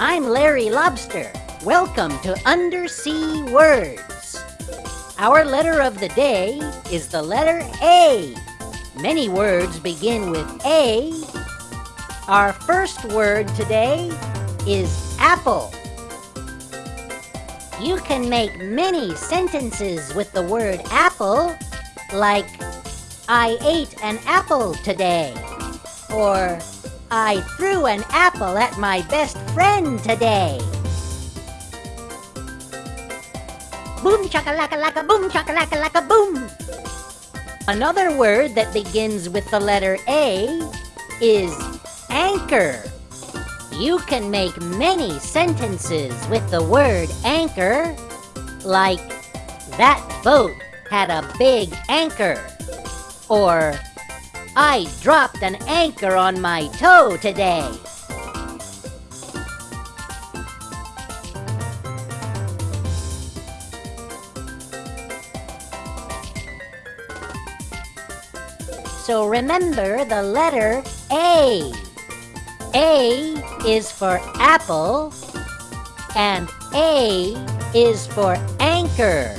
I'm Larry Lobster. Welcome to Undersea Words. Our letter of the day is the letter A. Many words begin with A. Our first word today is apple. You can make many sentences with the word apple, like, I ate an apple today, or I threw an apple at my best friend today. Boom chakalaka laka boom chakalaka laka boom. Another word that begins with the letter A is anchor. You can make many sentences with the word anchor, like that boat had a big anchor, or I dropped an anchor on my toe today. So remember the letter A. A is for apple and A is for anchor.